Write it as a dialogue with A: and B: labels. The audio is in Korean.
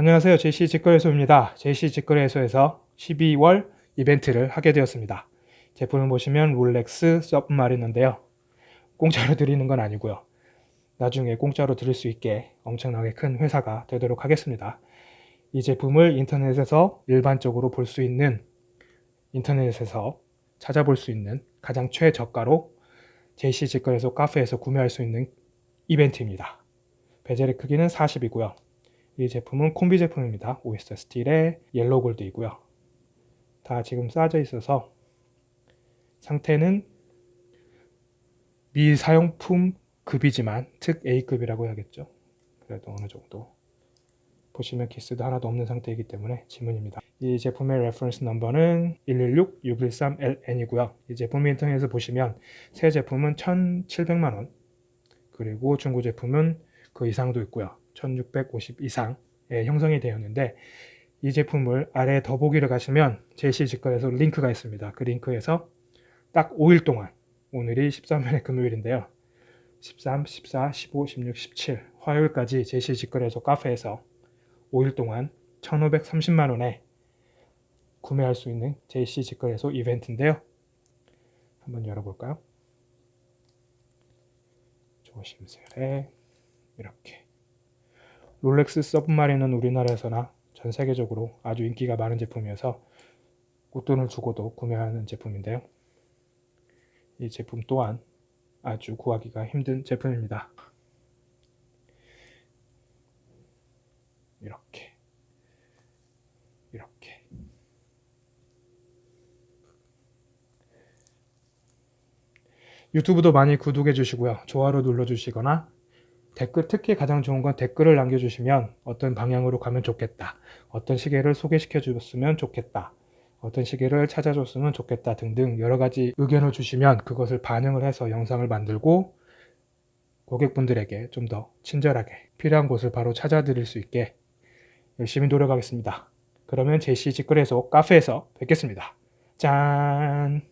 A: 안녕하세요. JC 직거래소입니다. JC 직거래소에서 12월 이벤트를 하게 되었습니다. 제품을 보시면 롤렉스 서브마리너인데요. 공짜로 드리는 건 아니고요. 나중에 공짜로 드릴 수 있게 엄청나게 큰 회사가 되도록 하겠습니다. 이 제품을 인터넷에서 일반적으로 볼 수 있는 인터넷에서 찾아볼 수 있는 가장 최저가로 JC 직거래소 카페에서 구매할 수 있는 이벤트입니다. bezel의 크기는 40이고요. 이 제품은 콤비 제품입니다. Oyster steel의 yellow gold이고요. 다 지금 싸여 있어서 상태는 미사용품 급이지만 특 A급이라고 해야겠죠. 그래도 어느 정도 보시면 기스도 하나도 없는 상태이기 때문에 지문입니다. 이 제품의 reference number는 116-613LN이고요. 이 제품 인터넷에서 보시면 새 제품은 1,700만원 그리고 중고 제품은 그 이상도 있고요. 1650 이상의 형성이 되었는데 이 제품을 아래 더보기를 가시면 제시 직거래소 링크가 있습니다. 그 링크에서 딱 5일 동안 오늘이 13일의 금요일인데요. 13, 14, 15, 16, 17 화요일까지 제시 직거래소 카페에서 5일 동안 1530만원에 구매할 수 있는 JC 직거래소 이벤트인데요. 한번 열어볼까요? 조심스레 이렇게 롤렉스 서브마린은 우리나라에서나 전 세계적으로 아주 인기가 많은 제품이어서 웃돈을 주고도 구매하는 제품인데요. 이 제품 또한 아주 구하기가 힘든 제품입니다. 이렇게 이렇게 유튜브도 많이 구독해 주시고요. 좋아요 눌러 주시거나 댓글 특히 가장 좋은 건 댓글을 남겨주시면 어떤 방향으로 가면 좋겠다. 어떤 시계를 소개시켜 줬으면 좋겠다. 어떤 시계를 찾아줬으면 좋겠다 등등 여러 가지 의견을 주시면 그것을 반영을 해서 영상을 만들고 고객분들에게 좀 더 친절하게 필요한 곳을 바로 찾아드릴 수 있게 열심히 노력하겠습니다. 그러면 제시 직거래소 카페에서 뵙겠습니다. 짠